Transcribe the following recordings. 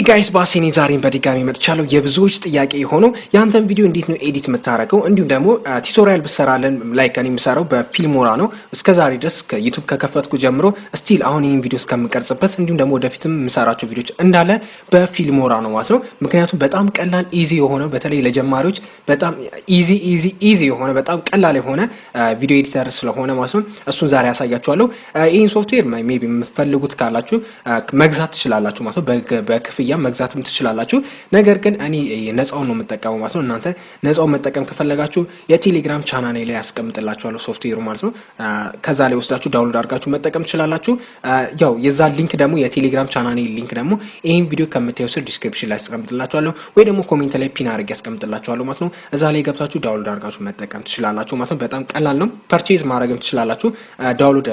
guys ባሴኔ ዛሬን በድጋሚ መጥቻለሁ። የብዙዎች ጥያቄ የሆነው የአንተን ቪዲዮ እንዴት ነው edit የምታደርገው? እንዲሁም ደግሞ tutorial ብሰራለን like እኔ የምሰራው በ Filmora ነው። እስከ ዛሬ ድረስ ዩቱብ ከከፈትኩ ጀምሮ still አሁን ይህን ቪዲዮ እስከምቀርጽበት እንዲሁም ደግሞ ወደፊትም የምሰራቸው ቪዲዮች እንዳለ በ Filmora ነው ማለት ነው። ምክንያቱም በጣም ቀላል easy የሆነ በተለይ ለጀማሪዎች በጣም easy easy easy የሆነ በጣም ቀላል የሆነ video editor ስለሆነ ማለት ነው። እሱን ዛሬ ያሳያችኋለሁ። ይህን ሶፍትዌር maybe የምትፈልጉት ካላችሁ መግዛት ትችላላችሁ ማለት ነው። በክፍያ መግዛትም ትችላላችሁ። ነገር ግን እኔ ነፃውን ነው የምጠቀመው ማለት ነው። እናንተ ነፃውን መጠቀም ከፈለጋችሁ የቴሌግራም ቻናሌ ላይ ያስቀምጥላችኋለሁ ሶፍትዌሩ ማለት ነው። ከዛ ላይ ወስዳችሁ download አድርጋችሁ መጠቀም ትችላላችሁ። ያው የዛ link ደግሞ የቴሌግራም ቻናሌ link ደግሞ ይህን ቪዲዮ ከምታየው ስር description ላይ ያስቀምጥላችኋለሁ ወይ ደግሞ comment ላይ pin አድርጌ ያስቀምጥላችኋለሁ ማለት ነው። እዛ ላይ ገብታችሁ download አድርጋችሁ መጠቀም ትችላላችሁ ማለት ነው። በጣም ቀላል ነው። purchase ማድረግም ትችላላችሁ። download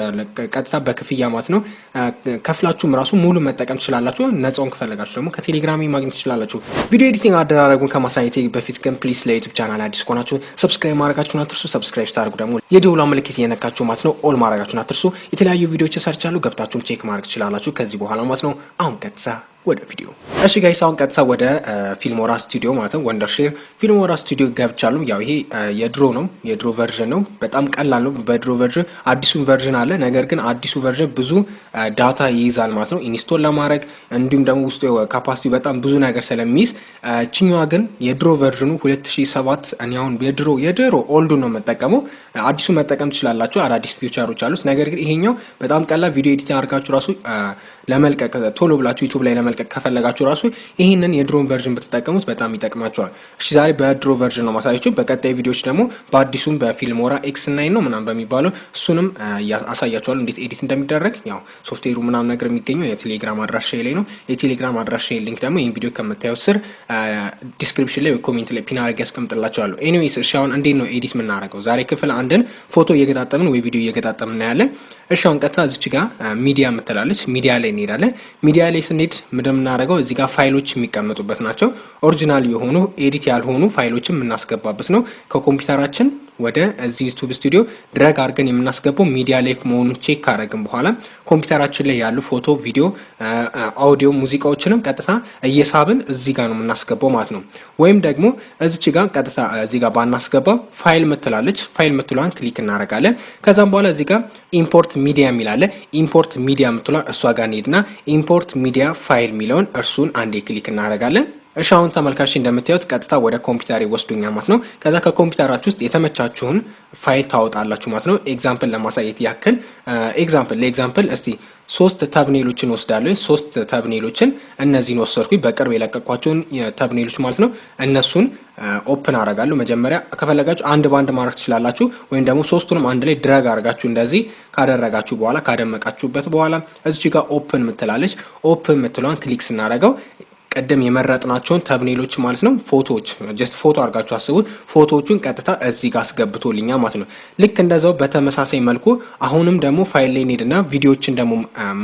ቀጥታ በክፍያ ማለት ነው። ከፍላችሁም ራሱ ሙሉ መጠቀም ትችላላችሁ። ነፃውን ከፈለጋችሁ ደግሞ ከቴሌግራም ማግኘት ትችላላችሁ። ቪዲዮ editing አደራረጉን ከማሳየቴ በፊት ግን please ለዩቱብ ቻናል አዲስ ከሆናችሁ subscribe ማድረጋችሁን አትርሱ። subscribe ስታደርጉ ደግሞ የደውላ ምልክት እየነካችሁ ማለት ነው all ማድረጋችሁን አትርሱ። የተለያዩ ቪዲዮዎች ሰርቻለሁ፣ ገብታችሁም check ማድረግ ትችላላችሁ ከዚህ በኋላ ማለት ነው። አሁን ቀጥታ ወደ ቪዲዮ እሺ guys አሁን ቀጥታ ወደ Filmora ስቱዲዮ ማለት ነው Wondershare Filmora ስቱዲዮ ገብቻለሁ። ያው ይሄ የድሮ ነው የድሮ version ነው። በጣም ቀላል ነው። በድሮ version አዲሱ version አለ። ነገር ግን አዲሱ version ብዙ data ይይዛል ማለት ነው install ለማድረግ እንዲሁም ደግሞ ውስጡ capacity በጣም ብዙ ነገር ስለሚይዝ፣ ችኛዋ ግን የድሮ version ኡ 2007 እኔ አሁን የድሮ የድሮ old ኡ ነው የምጠቀመው። አዲሱ መጠቀም ትችላላችሁ። አዳዲስ feature ኦች አሉት። ነገር ግን ይሄኛው በጣም ቀላል ቪዲዮ editing አድርጋችሁ ራሱ ለመልቀቅ ቶሎ ብላችሁ ዩቱብ ላይ ለመልቀቅ ከፈለጋችሁ ራሱ ይህንን የድሮን version ብትጠቀሙት በጣም ይጠቅማችኋል። እሺ ዛሬ በድሮ version ነው ማሳያችሁ። በቀጣይ ቪዲዮዎች ደግሞ በአዲሱም በ Filmora X nine ነው ምናምን በሚባለው እሱንም አሳያችኋል እንዴት edit እንደሚደረግ። ያው ሶፍትዌሩ ምናምን ነገር የሚገኘው የቴሌግራም አድራሻ ላይ ነው። የቴሌግራም አድራሻ link ደግሞ ይህን ቪዲዮ ከምታዩት ስር description ላይ comment ላይ pin አድርጌ ያስቀምጥላችኋለሁ። anyways እሺ አሁን እንዴት ነው edit የምናደርገው? ዛሬ ክፍል አንድን ፎቶ እየገጣጠምን ወይ ቪዲዮ እየገጣጠምን እናያለን። እሺ አሁን ቀጥታ እዚች ጋር ሚዲያ የምትላለች ሚዲያ ላይ እንሄዳለን። ሚዲያ ላይ ስንሄድ እንደምናደርገው እዚህ ጋር ፋይሎች የሚቀመጡበት ናቸው። original የሆኑ edit ያልሆኑ ፋይሎችን የምናስገባበት ነው። ከኮምፒውተራችን ወደ እዚህ ዩቱብ ስቱዲዮ drag አድርገን የምናስገባው ሚዲያ ላይ መሆኑን check ካደረግን በኋላ ኮምፒውተራችን ላይ ያሉ ፎቶ፣ ቪዲዮ፣ አውዲዮ፣ ሙዚቃዎችንም ቀጥታ እየሳብን እዚህ ጋር ነው የምናስገባው ማለት ነው። ወይም ደግሞ እዚች ጋር ቀጥታ እዚህ ጋር ባናስገባው ፋይል ምትላለች ፋይል ምትሏን click እናደርጋለን። ከዛም በኋላ እዚህ ጋር import media የሚላለ import media ምትሏን እሷ ጋር እንሄድና import media file የሚለውን እርሱን አንዴ click እናደርጋለን። እሺ አሁን ተመልካች እንደምታዩት ቀጥታ ወደ ኮምፒውተር ይወስደኛል ማለት ነው። ከዛ ከኮምፒውተራችሁ ውስጥ የተመቻችሁን ፋይል ታወጣላችሁ ማለት ነው። example ለማሳየት ያክል example ለ example እስቲ ሶስት thumbnail ኦችን ወስዳለሁ። ሶስት thumbnail ኦችን እነዚህን ወሰድኩኝ በቅርብ የለቀቋቸውን thumbnail ኦች ማለት ነው። እነሱን open አረጋለሁ። መጀመሪያ ከፈለጋችሁ አንድ ባንድ ማድረግ ትችላላችሁ፣ ወይም ደግሞ ሶስቱንም አንድ ላይ drag አድርጋችሁ እንደዚህ ካደረጋችሁ በኋላ ካደመቃችሁበት በኋላ እዚች ጋር open ምትላለች። open ምትለዋን click ስናደረገው ቀደም የመረጥናቸውን thumbnail ኦች ማለት ነው ፎቶዎች just ፎቶ አድርጋችሁ አስቡት። ፎቶዎቹን ቀጥታ እዚህ ጋር አስገብቶልኛል ማለት ነው። ልክ እንደዛው በተመሳሳይ መልኩ አሁንም ደግሞ ፋይል ላይ እንሄድና ቪዲዮዎችን ደግሞ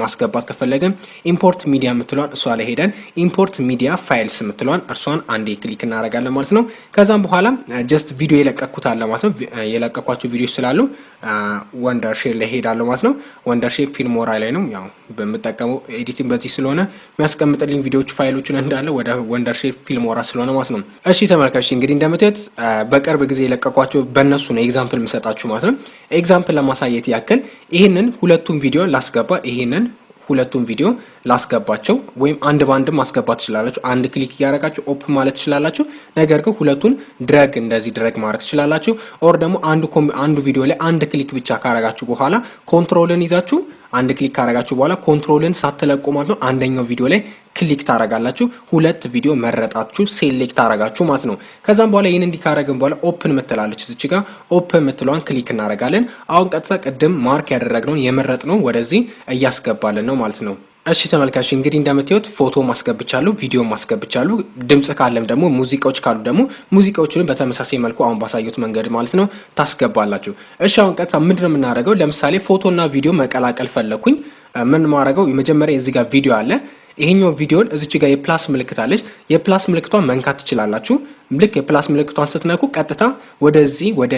ማስገባት ከፈለገን import media የምትለዋን እሷ ላይ ሄደን import media files የምትለዋን እርሷን አንዴ click እናደርጋለን ማለት ነው። ከዛም በኋላ just ቪዲዮ የለቀኩት አለ ማለት ነው። የለቀኳቸው ቪዲዮዎች ስላሉ Wondershare ላይ ሄዳለሁ ማለት ነው። Wondershare Filmora ላይ ነው ያው በምጠቀመው editing በዚህ ስለሆነ የሚያስቀምጥልኝ ቪዲዮዎች ፋይሎችን እንዳለ ወደ Wondershare Filmora ስለሆነ ማለት ነው። እሺ ተመልካች እንግዲህ እንደምታዩት በቅርብ ጊዜ የለቀቋቸው በእነሱ ነው example የምሰጣችሁ ማለት ነው። example ለማሳየት ያክል ይህንን ሁለቱን ቪዲዮ ላስገባ ይህንን ሁለቱም ቪዲዮ ላስገባቸው ወይም አንድ በአንድም ማስገባት ትችላላችሁ። አንድ click እያደረጋችሁ open ማለት ትችላላችሁ። ነገር ግን ሁለቱን drag እንደዚህ drag ማድረግ ትችላላችሁ። or ደግሞ አንዱ ቪዲዮ ላይ አንድ click ብቻ ካረጋችሁ በኋላ control ን ይዛችሁ አንድ click ካረጋችሁ በኋላ control ን ሳትለቁ ማለት ነው አንደኛው ቪዲዮ ላይ click ታረጋላችሁ። ሁለት ቪዲዮ መረጣችሁ select ታረጋችሁ ማለት ነው። ከዛም በኋላ ይህን እንዲህ ካረግን በኋላ open ምትላለች እዚች ጋር open ምትለዋን click እናረጋለን። አሁን ቀጥታ ቅድም mark ያደረግነውን የመረጥነው ወደዚህ እያስገባልን ነው ማለት ነው። እሺ ተመልካች እንግዲህ እንደምታዩት ፎቶ ማስገብቻለሁ፣ ቪዲዮ ማስገብቻለሁ። ድምጽ ካለም ደግሞ ሙዚቃዎች ካሉ ደግሞ ሙዚቃዎችንም በተመሳሳይ መልኩ አሁን ባሳዩት መንገድ ማለት ነው ታስገባላችሁ። እሺ አሁን ቀጥታ ምንድን ነው የምናደርገው? ለምሳሌ ፎቶና ቪዲዮ መቀላቀል ፈለኩኝ። ምን ማድረገው? መጀመሪያ እዚህ ጋር ቪዲዮ አለ ይሄኛው ቪዲዮን እዚች ጋር የፕላስ ምልክት አለች። የፕላስ ምልክቷን መንካት ትችላላችሁ። ልክ የፕላስ ምልክቷን ስትነኩ ቀጥታ ወደዚህ ወደ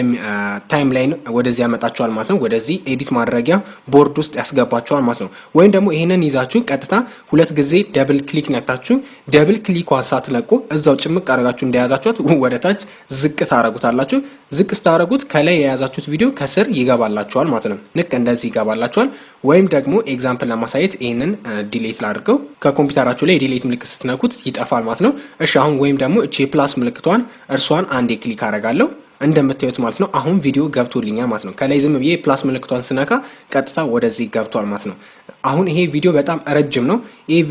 timeline ወደዚህ ያመጣችኋል ማለት ነው። ወደዚህ edit ማድረጊያ ቦርድ ውስጥ ያስገባችኋል ማለት ነው። ወይም ደግሞ ይህንን ይዛችሁ ቀጥታ ሁለት ጊዜ double click ነክታችሁ double click ኳን ሳትለቁ እዛው ጭምቅ አድርጋችሁ እንደያዛችኋት ወደ ታች ዝቅ ታረጉታላችሁ። ዝቅ ስታደረጉት ከላይ የያዛችሁት ቪዲዮ ከስር ይገባላችኋል ማለት ነው። ልክ እንደዚህ ይገባላችኋል። ወይም ደግሞ example ለማሳየት ይህንን delete ላድርገው። ከኮምፒውተራችሁ ላይ የ delete ምልክት ስትነኩት ይጠፋል ማለት ነው። እሺ አሁን ወይም ደግሞ እቺ የ plus ምልክቷን እርሷን አንዴ click አደርጋለሁ እንደምታዩት ማለት ነው። አሁን ቪዲዮ ገብቶልኛል ማለት ነው። ከላይ ዝም ብዬ plus ምልክቷን ስነካ ቀጥታ ወደዚህ ገብቷል ማለት ነው። አሁን ይሄ ቪዲዮ በጣም ረጅም ነው። ይህ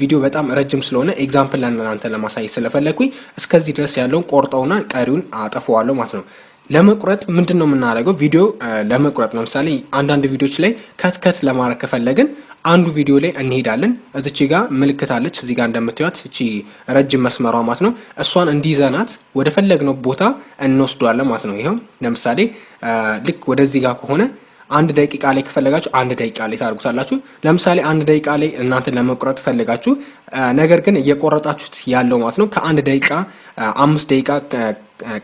ቪዲዮ በጣም ረጅም ስለሆነ example ለእናንተ ለማሳየት ስለፈለግኩኝ እስከዚህ ድረስ ያለውን ቆርጠውና ቀሪውን አጠፈዋለሁ ማለት ነው። ለመቁረጥ ምንድን ነው የምናደርገው? ቪዲዮ ለመቁረጥ ለምሳሌ አንዳንድ ቪዲዮዎች ላይ cut cut ለማድረግ ከፈለግን አንዱ ቪዲዮ ላይ እንሄዳለን። እዚች ጋ ምልክት አለች። እዚህ ጋር እንደምታዩት እቺ ረጅም መስመሯ ማለት ነው። እሷን እንዲይዘናት ወደ ፈለግነው ቦታ እንወስዷለን ማለት ነው። ይኸው ለምሳሌ ልክ ወደዚህ ጋር ከሆነ አንድ ደቂቃ ላይ ከፈለጋችሁ አንድ ደቂቃ ላይ ታደርጉታላችሁ። ለምሳሌ አንድ ደቂቃ ላይ እናንተ ለመቁረጥ ፈለጋችሁ፣ ነገር ግን እየቆረጣችሁት ያለው ማለት ነው ከአንድ ደቂቃ አምስት ደቂቃ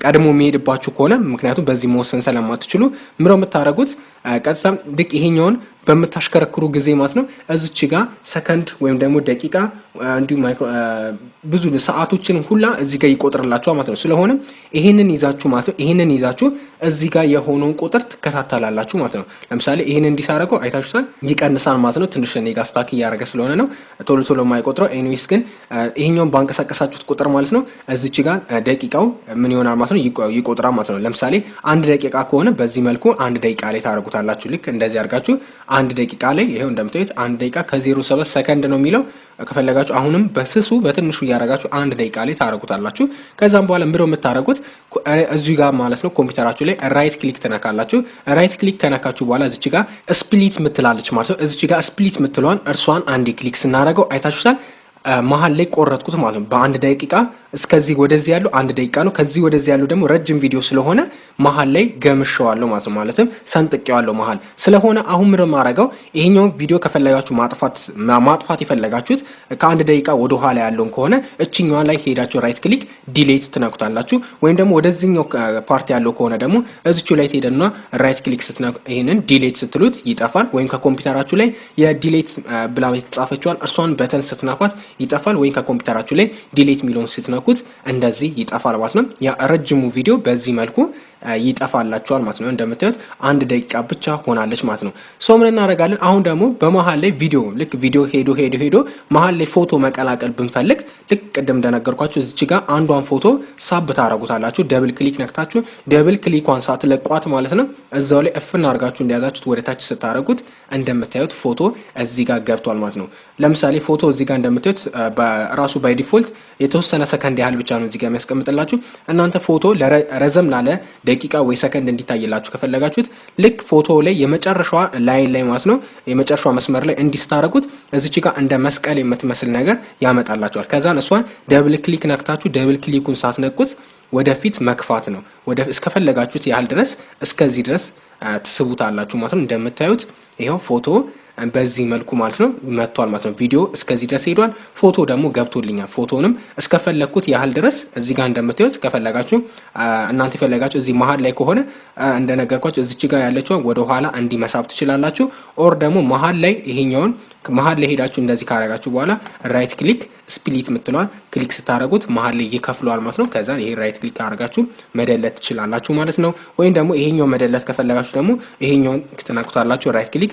ቀድሞ የሚሄድባችሁ ከሆነ ምክንያቱም በዚህ መወሰን ስለማትችሉ ምረው የምታደርጉት ቀጥታ ልክ ይሄኛውን በምታሽከረክሩ ጊዜ ማለት ነው እዚች ጋር ሰከንድ ወይም ደግሞ ደቂቃ እንዲሁም ብዙ ሰዓቶችን ሁላ እዚህ ጋር ይቆጥርላችኋል ማለት ነው። ስለሆነም ይሄንን ይዛችሁ ማለት ነው ይሄንን ይዛችሁ እዚህ ጋር የሆነውን ቁጥር ትከታተላላችሁ ማለት ነው። ለምሳሌ ይሄን እንዲህ ሳረገው አይታችሁታል፣ ይቀንሳል ማለት ነው። ትንሽ እኔ stuck እያደረገ ስለሆነ ነው ቶሎ ቶሎ የማይቆጥረው። anyways ግን ይሄኛውን ባንቀሳቀሳችሁት ቁጥር ማለት ነው እዚች ጋር ደቂቃው ምን ይሆናል ማለት ነው ይቆጥራል ማለት ነው። ለምሳሌ አንድ ደቂቃ ከሆነ በዚህ መልኩ አንድ ደቂቃ ላይ ታደርጉታላችሁ። ልክ እንደዚህ አድርጋችሁ አንድ ደቂቃ ላይ ይሄው እንደምታዩት አንድ ደቂቃ ከዜሮ ሰባት ሰከንድ ነው የሚለው ከፈለጋችሁ አሁንም በስሱ በትንሹ እያደረጋችሁ አንድ ደቂቃ ላይ ታደረጉታላችሁ። ከዛም በኋላ ምንድው የምታደረጉት እዚሁ ጋር ማለት ነው ኮምፒውተራችሁ ላይ right click ትነካላችሁ። right click ከነካችሁ በኋላ እዚች ጋር split ምትላለች ማለት ነው። እዚች ጋር split ምትለዋን እርሷን አንድ click ስናደረገው አይታችሁታል። መሀል ላይ ቆረጥኩት ማለት ነው። በአንድ ደቂቃ እስከዚህ ወደዚህ ያለው አንድ ደቂቃ ነው። ከዚህ ወደዚህ ያለው ደግሞ ረጅም ቪዲዮ ስለሆነ መሀል ላይ ገምሸዋለሁ ማለት ነው። ማለትም ሰንጥቄዋለሁ መሀል ስለሆነ አሁን ምን ማረገው ይሄኛውን ቪዲዮ ከፈለጋችሁ ማጥፋት ማጥፋት የፈለጋችሁት ከአንድ ደቂቃ ወደ ኋላ ያለውን ከሆነ እችኛዋ ላይ ሄዳችሁ right click delete ትነኩታላችሁ። ወይም ደግሞ ወደዚህኛው part ያለው ከሆነ ደግሞ እዚቹ ላይ ትሄደና right click ስትነኩ ይሄንን delete ስትሉት ይጠፋል። ወይም ከኮምፒውተራችሁ ላይ የ delete ብላ የተጻፈችዋን እርሷን button ስትነኳት ይጠፋል። ወይም ከኮምፒውተራችሁ ላይ delete የሚለውን ስትነኩ ስትነኩት እንደዚህ ይጠፋል ማለት ነው። ያ ረጅሙ ቪዲዮ በዚህ መልኩ ይጠፋላችኋል ማለት ነው። እንደምታዩት አንድ ደቂቃ ብቻ ሆናለች ማለት ነው። ሰው ምን እናደርጋለን? አሁን ደግሞ በመሀል ላይ ቪዲዮ ልክ ቪዲዮ ሄዶ ሄዶ ሄዶ መሀል ላይ ፎቶ መቀላቀል ብንፈልግ ልክ ቅድም እንደነገርኳችሁ እዚች ጋር አንዷን ፎቶ ሳብ ታረጉታላችሁ። double click ነክታችሁ double click ዋን ሳትለቋት ማለት ነው እዛው ላይ እፍን አድርጋችሁ እንደያዛችሁት ወደ ታች ስታደረጉት እንደምታዩት ፎቶ እዚህ ጋር ገብቷል ማለት ነው። ለምሳሌ ፎቶ እዚህ ጋር እንደምታዩት ራሱ by default የተወሰነ ሰከንድ ያህል ብቻ ነው እዚህ ጋር የሚያስቀምጥላችሁ። እናንተ ፎቶ ረዘም ላለ ደቂቃ ወይ ሰከንድ እንዲታይላችሁ ከፈለጋችሁት ልክ ፎቶ ላይ የመጨረሻዋ ላይን ላይ ማለት ነው የመጨረሻዋ መስመር ላይ እንዲስታረጉት እዚች ጋር እንደ መስቀል የምትመስል ነገር ያመጣላችኋል። ከዛን እሷን double click ነክታችሁ double click ኡን ሳትነኩት ወደፊት መግፋት ነው። እስከፈለጋችሁት ያህል ድረስ እስከዚህ ድረስ ትስቡታላችሁ ማለት ነው። እንደምታዩት ይኸው ፎቶ በዚህ መልኩ ማለት ነው መጥቷል ማለት ነው። ቪዲዮ እስከዚህ ድረስ ሄዷል። ፎቶ ደግሞ ገብቶልኛል። ፎቶንም እስከፈለግኩት ያህል ድረስ እዚህ ጋር እንደምታዩት ከፈለጋችሁ እናንተ የፈለጋችሁ እዚህ መሀል ላይ ከሆነ እንደነገርኳችሁ እዚች ጋር ያለችውን ወደ ኋላ እንዲመሳብ ትችላላችሁ። or ደግሞ መሀል ላይ ይሄኛውን መሀል ላይ ሄዳችሁ እንደዚህ ካረጋችሁ በኋላ right click split የምትለዋን click ስታደረጉት መሀል ላይ ይከፍለዋል ማለት ነው። ከዛ ይሄ right click ካረጋችሁ መደለት ትችላላችሁ ማለት ነው። ወይም ደግሞ ይሄኛው መደለት ከፈለጋችሁ ደግሞ ይሄኛውን ትነኩታላችሁ። right click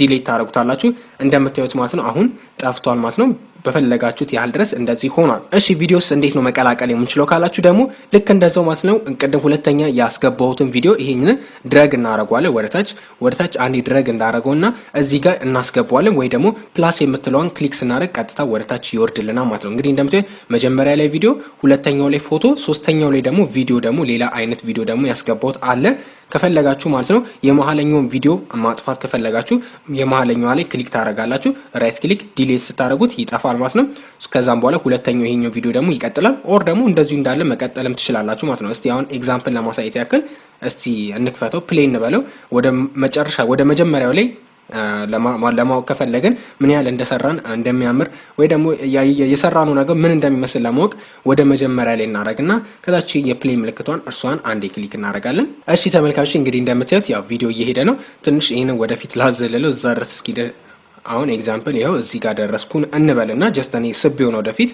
delete ታደረጉታላችሁ። እንደምታዩት ማለት ነው አሁን ጠፍቷል ማለት ነው። በፈለጋችሁት ያህል ድረስ እንደዚህ ሆኗል። እሺ ቪዲዮስ እንዴት ነው መቀላቀል የምንችለው ካላችሁ ደግሞ ልክ እንደዛው ማለት ነው። ቅድም ሁለተኛ ያስገባሁትን ቪዲዮ ይሄንን drag እናደረጓለን ወደታች ወደታች አንድ drag እንዳደረገው እና እዚህ ጋር እናስገባዋለን ወይ ደግሞ plus የምትለዋን click ስናደረግ ቀጥታ ወደታች ይወርድልናል ማለት ነው። እንግዲህ እንደምታዩት መጀመሪያ ላይ ቪዲዮ፣ ሁለተኛው ላይ ፎቶ፣ ሶስተኛው ላይ ደግሞ ቪዲዮ ደግሞ ሌላ አይነት ቪዲዮ ደግሞ ያስገባሁት አለ ከፈለጋችሁ ማለት ነው የመሀለኛውን ቪዲዮ ማጥፋት ከፈለጋችሁ የመሀለኛዋ ላይ click ታደረጋላችሁ። right click delete ስታደረጉት ይጠፋል ማለት ነው። ከዛም በኋላ ሁለተኛው ይሄኛው ቪዲዮ ደግሞ ይቀጥላል። or ደግሞ እንደዚሁ እንዳለ መቀጠልም ትችላላችሁ ማለት ነው። እስቲ አሁን example ለማሳየት ያክል እስቲ እንክፈተው፣ play እንበለው። ወደ መጨረሻ ወደ መጀመሪያው ላይ ለማወቅ ከፈለግን ምን ያህል እንደሰራን እንደሚያምር ወይ ደግሞ የሰራነው ነገር ምን እንደሚመስል ለማወቅ ወደ መጀመሪያ ላይ እናደርግና ከዛች የ play ምልክቷን እርሷን አንዴ click እናደርጋለን። እሺ ተመልካቾች እንግዲህ እንደምታዩት ያው ቪዲዮ እየሄደ ነው። ትንሽ ይህንን ወደፊት ላዘለለው እዛ ድረስ እስኪ አሁን example ይኸው እዚህ ጋር ደረስኩን እንበልና just እኔ ስብ ሆነ ወደፊት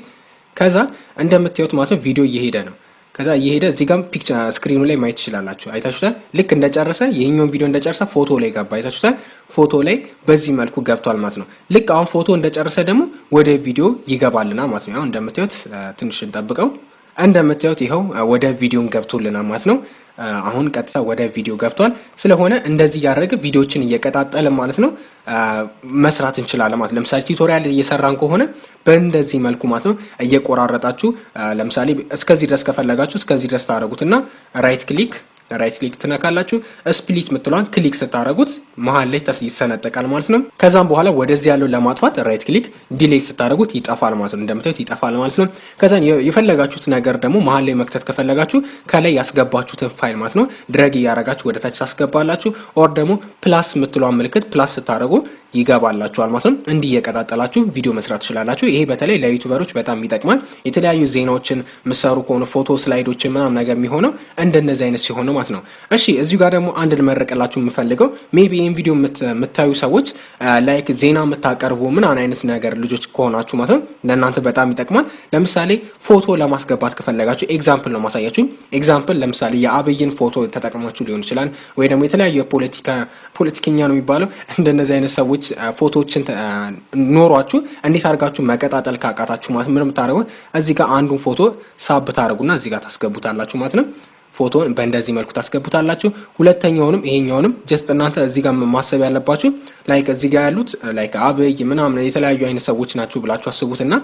ከዛ እንደምታዩት ማለት ነው ቪዲዮ እየሄደ ነው ከዛ እየሄደ እዚህ ጋም picture screen ኡ ላይ ማየት ትችላላችሁ። አይታችሁታል። ልክ እንደጨረሰ ይህኛውን ቪዲዮ እንደጨረሰ ፎቶ ላይ ገባ። አይታችሁታል። ፎቶ ላይ በዚህ መልኩ ገብቷል ማለት ነው። ልክ አሁን ፎቶ እንደጨረሰ ደግሞ ወደ ቪዲዮ ይገባልና ማለት ነው። አሁን እንደምታዩት ትንሽ እንጠብቀው። እንደምታዩት ይኸው ወደ ቪዲዮን ገብቶልናል ማለት ነው። አሁን ቀጥታ ወደ ቪዲዮ ገብቷል። ስለሆነ እንደዚህ እያደረገ ቪዲዮችን እየቀጣጠልን ማለት ነው መስራት እንችላለን ማለት ለምሳሌ tutorial እየሰራን ከሆነ በእንደዚህ መልኩ ማለት ነው እየቆራረጣችሁ ለምሳሌ እስከዚህ ድረስ ከፈለጋችሁ እስከዚህ ድረስ ታደረጉትና right click right click ትነካላችሁ። split ምትሏን click ስታደረጉት መሀል ላይ ይሰነጠቃል ማለት ነው። ከዛም በኋላ ወደዚህ ያለውን ለማጥፋት right click delete ስታደረጉት ይጠፋል ማለት ነው። እንደምታዩት ይጠፋል ማለት ነው። ከዛን የፈለጋችሁት ነገር ደግሞ መሀል ላይ መክተት ከፈለጋችሁ ከላይ ያስገባችሁትን ፋይል ማለት ነው drag እያረጋችሁ ወደ ታች ታስገባላችሁ። or ደግሞ plus ምትሏን ምልክት plus ስታደረጉ ይገባላችኋል ማለት ነው። እንዲህ እየቀጣጠላችሁ ቪዲዮ መስራት ትችላላችሁ። ይሄ በተለይ ለ YouTuber ኦች በጣም ይጠቅማል። የተለያዩ ዜናዎችን ምትሰሩ ከሆነ ፎቶ slide ኦችን ምናምን ነገር የሚሆነው እንደነዚህ አይነት ሲሆን ማለት ነው። እሺ እዚሁ ጋር ደግሞ አንድ ልመረቅላችሁ የምፈልገው maybe ይህን ቪዲዮ የምታዩ ሰዎች like ዜና የምታቀርቡ ምናምን አይነት ነገር ልጆች ከሆናችሁ ማለት ነው ለእናንተ በጣም ይጠቅማል። ለምሳሌ ፎቶ ለማስገባት ከፈለጋችሁ example ነው ማሳያችሁ። example ለምሳሌ የአብይን ፎቶ ተጠቅማችሁ ሊሆን ይችላል ወይ ደግሞ የተለያዩ ፖለቲከኛ ነው የሚባለው እንደነዚህ አይነት ሰዎች ፎቶዎችን ኖሯችሁ እንዴት አድርጋችሁ መቀጣጠል ካቃታችሁ ማለት ምን የምታደርጉት እዚህ ጋር አንዱን ፎቶ ሳብ ታደርጉና እዚህ ጋር ታስገቡታላችሁ ማለት ነው። ፎቶን በእንደዚህ መልኩ ታስገቡታላችሁ። ሁለተኛውንም ይሄኛውንም just እናንተ እዚህ ጋር ማሰብ ያለባችሁ like እዚህ ጋር ያሉት like አብይ ምናምን የተለያዩ አይነት ሰዎች ናችሁ ብላችሁ አስቡትና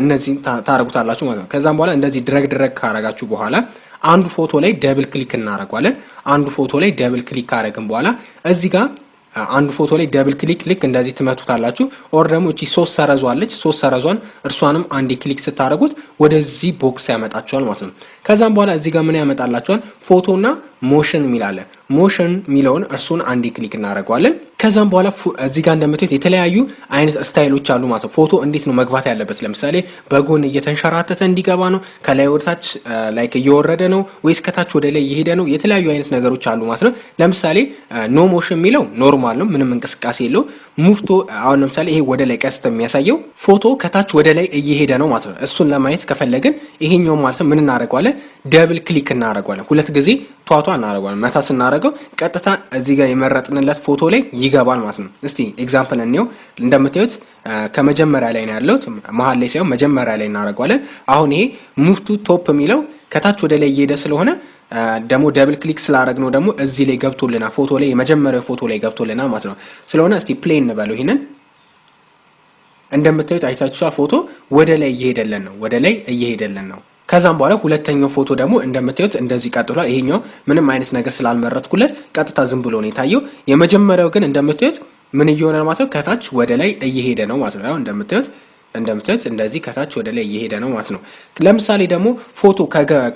እነዚህን ታደርጉታላችሁ ማለት ነው። ከዛም በኋላ እንደዚህ drag drag ካረጋችሁ በኋላ አንዱ ፎቶ ላይ double click እናደርጓለን። አንዱ ፎቶ ላይ double click ካረግን በኋላ እዚህ ጋር አንዱ ፎቶ ላይ double click ልክ እንደዚህ ትመቱታላችሁ። or ደግሞ እቺ ሶስት ሰረዝ አለች ሶስት ሰረዟን እርሷንም አንዴ click ስታደርጉት ወደዚህ box ያመጣችኋል ማለት ነው። ከዛም በኋላ እዚህ ጋር ምን ያመጣላችኋል? ፎቶና motion የሚላለ motion የሚለውን እርሱን አንዴ click እናደርገዋለን። ከዛም በኋላ እዚህ ጋር እንደምታዩት የተለያዩ አይነት style ኦች አሉ ማለት ነው። ፎቶ እንዴት ነው መግባት ያለበት? ለምሳሌ በጎን እየተንሸራተተ እንዲገባ ነው፣ ከላይ ወደታች እየወረደ ነው ወይስ ከታች ወደ ላይ እየሄደ ነው? የተለያዩ አይነት ነገሮች አሉ ማለት ነው። ለምሳሌ no motion የሚለው normal ነው፣ ምንም እንቅስቃሴ የለው። move to አሁን ለምሳሌ ይሄ ወደ ላይ ቀስት የሚያሳየው ፎቶ ከታች ወደ ላይ እየሄደ ነው ማለት ነው። እሱን ለማየት ከፈለግን ይሄኛው ማለት ነው ምን እናደርገዋለን? double click እናደርገዋለን። ሁለት ጊዜ ቷቷ እናደርገዋለን። መታ ስናደርገው ቀጥታ እዚህ ጋር የመረጥንለት ፎቶ ላይ ይገባል ማለት ነው። እስቲ example እንየው። እንደምታዩት ከመጀመሪያ ላይ ነው ያለሁት፣ መሀል ላይ ሳይሆን መጀመሪያ ላይ እናደርገዋለን። አሁን ይሄ move to top የሚለው ከታች ወደ ላይ እየሄደ ስለሆነ ደግሞ double click ስላደረግ ነው ደግሞ እዚህ ላይ ገብቶልና ፎቶ ላይ የመጀመሪያው ፎቶ ላይ ገብቶልና ማለት ነው። ስለሆነ እስቲ play እንበለው ይህንን እንደምታዩት አይታችኋ ፎቶ ወደ ላይ እየሄደለን ነው፣ ወደ ላይ እየሄደለን ነው። ከዛም በኋላ ሁለተኛው ፎቶ ደግሞ እንደምታዩት እንደዚህ ቀጥሏል። ይሄኛው ምንም አይነት ነገር ስላልመረጥኩለት ቀጥታ ዝም ብሎ ነው የታየው። የመጀመሪያው ግን እንደምታዩት ምን እየሆነ ማለት ነው? ከታች ወደ ላይ እየሄደ ነው ማለት ነው። ያው እንደምታዩት እንደምታዩት እንደዚህ ከታች ወደ ላይ እየሄደ ነው ማለት ነው። ለምሳሌ ደግሞ ፎቶ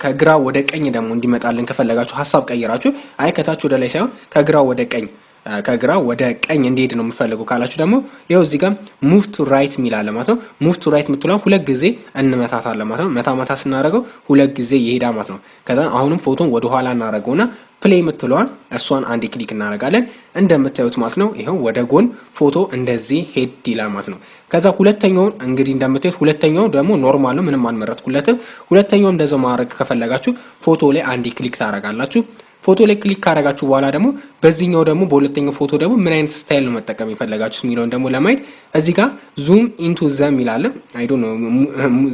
ከግራ ወደ ቀኝ ደግሞ እንዲመጣልን ከፈለጋችሁ ሀሳብ ቀይራችሁ አይ ከታች ወደ ላይ ሳይሆን ከግራ ወደ ቀኝ ከግራ ወደ ቀኝ እንዲሄድ ነው የምፈልጉ ካላችሁ ደግሞ ይኸው እዚህ ጋር move to right የሚላለ ማለት ነው። move to right የምትለውን ሁለት ጊዜ እንመታታለን ማለት ነው። መታ መታ ስናደርገው ሁለት ጊዜ ይሄዳ ማለት ነው። ከዛ አሁንም ፎቶን ወደ ኋላ እናደርገውና play የምትለዋን እሷን አንድ click እናደርጋለን። እንደምታዩት ማለት ነው ይኸው ወደ ጎን ፎቶ እንደዚህ ሄድ ይላል ማለት ነው። ከዛ ሁለተኛውን እንግዲህ እንደምታዩት ሁለተኛው ደግሞ normal ነው፣ ምንም አልመረጥኩለትም። ሁለተኛው እንደዛው ማድረግ ከፈለጋችሁ ፎቶ ላይ አንድ click ታደርጋላችሁ። ፎቶ ላይ click ካደረጋችሁ በኋላ ደግሞ በዚህኛው ደግሞ በሁለተኛው ፎቶ ደግሞ ምን አይነት style ነው መጠቀም የፈለጋችሁት የሚለውን ደግሞ ለማየት እዚህ ጋር zoom into the የሚላለ ነው።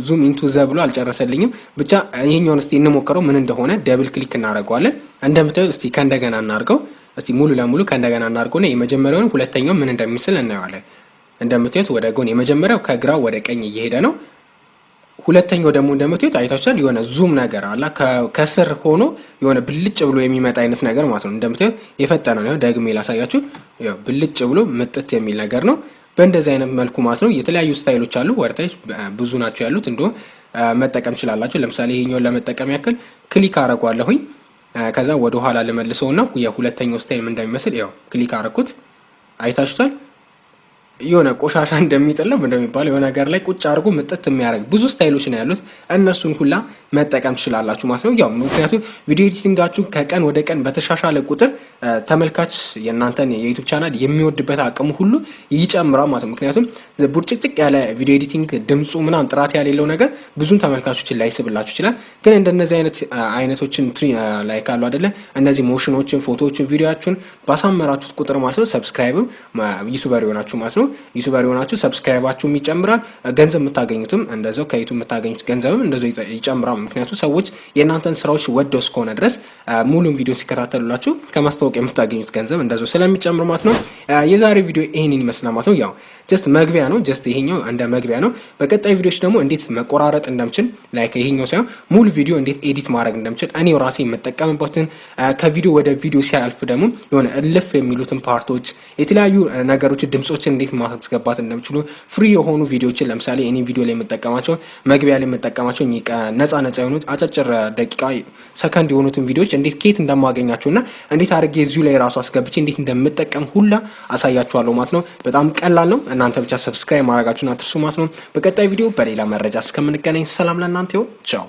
zoom into the ብሎ አልጨረሰልኝም። ብቻ ይሄኛውን እስቲ እንሞክረው ምን እንደሆነ double click እናደርገዋለን። እንደምታዩት እስቲ ከእንደገና እናድርገው። እስቲ ሙሉ ለሙሉ ከእንደገና እናድርገውና የመጀመሪያውን ሁለተኛው ምን እንደሚመስል እናየዋለን። እንደምታዩት ወደ ጎን የመጀመሪያው ከግራ ወደ ቀኝ እየሄደ ነው። ሁለተኛው ደግሞ እንደምታዩት አይታችኋል። የሆነ zoom ነገር አላ ከስር ሆኖ የሆነ ብልጭ ብሎ የሚመጣ አይነት ነገር ማለት ነው። እንደምታዩት የፈጠነ ነው። ደግሜ ላሳያችሁ። ብልጭ ብሎ ምጥት የሚል ነገር ነው። በእንደዚህ አይነት መልኩ ማለት ነው። የተለያዩ style ኦች አሉ። ወደታች ብዙ ናቸው ያሉት። እንዲሁም መጠቀም ችላላችሁ። ለምሳሌ ይሄኛውን ለመጠቀም ያክል click አረጓለሁኝ። ከዛ ወደ ኋላ ልመልሰውና የሁለተኛው style ምን እንደሚመስል ያው click አረኩት። አይታችሁታል። የሆነ ቆሻሻ እንደሚጥል ነው እንደሚባለው የሆነ ነገር ላይ ቁጭ አድርጎ ምጥት የሚያደርግ ብዙ style ኦች ነው ያሉት። እነሱን ሁላ መጠቀም ትችላላችሁ ማለት ነው። ያው ምክንያቱም ቪዲዮ editing ኣችሁ ከቀን ወደ ቀን በተሻሻለ ቁጥር ተመልካች የእናንተን የዩቱብ ቻናል የሚወድበት አቅሙ ሁሉ ይጨምራል ማለት ነው። ምክንያቱም ቡርጭቅጭቅ ያለ ቪዲዮ editing ድምፁ ምናምን ጥራት ያሌለው ነገር ብዙም ተመልካቾችን ላይስብላችሁ ይችላል። ግን እንደነዚህ አይነት አይነቶችን like አሉ አደለ እነዚህ motion ኦችን፣ ፎቶዎችን፣ ቪዲዮችን ባሳመራችሁት ቁጥር ማለት ነው subscribe ም YouTuber ይሆናችሁ ማለት ነው። YouTuber የሆናችሁ subscribe ኣችሁም ይጨምራል። ገንዘብ የምታገኙትም እንደዛው ከዩቱብ የምታገኙት ገንዘብም እንደዛው ይጨምራል። ምክንያቱም ሰዎች የእናንተን ስራዎች ወደው እስከሆነ ድረስ ሙሉን ቪዲዮ ሲከታተሉላችሁ ከማስታወቂያ የምታገኙት ገንዘብ እንደዛው ስለሚጨምር ማለት ነው። የዛሬ ቪዲዮ ይህንን ይመስላል ማለት ነው ያው just መግቢያ ነው። just ይሄኛው እንደ መግቢያ ነው። በቀጣይ ቪዲዮዎች ደግሞ እንዴት መቆራረጥ እንደምችል like ይሄኛው ሳይሆን ሙሉ ቪዲዮ እንዴት edit ማድረግ እንደምችል እኔው ራሴ የምጠቀምበትን ከቪዲዮ ወደ ቪዲዮ ሲያልፍ ደግሞ የሆነ እልፍ የሚሉትን part ኦች የተለያዩ ነገሮች ድምጾችን እንዴት ማስገባት እንደምችሉ free የሆኑ ቪዲዮችን ለምሳሌ እኔ ቪዲዮ ላይ የምጠቀማቸው መግቢያ ላይ የምጠቀማቸው ነጻ ነጻ የሆኑት አጫጭር ደቂቃ ሰከንድ የሆኑትን ቪዲዮዎች እንዴት ኬት እንደማገኛቸው እና እንዴት አድርጌ እዚሁ ላይ ራሱ አስገብቼ እንዴት እንደምጠቀም ሁላ አሳያችኋለሁ ማለት ነው። በጣም ቀላል ነው። እናንተ ብቻ subscribe ማድረጋችሁን አትርሱ ማለት ነው። በቀጣይ ቪዲዮ በሌላ መረጃ እስከምንገናኝ ሰላም ለእናንተ ይሁን። ቻው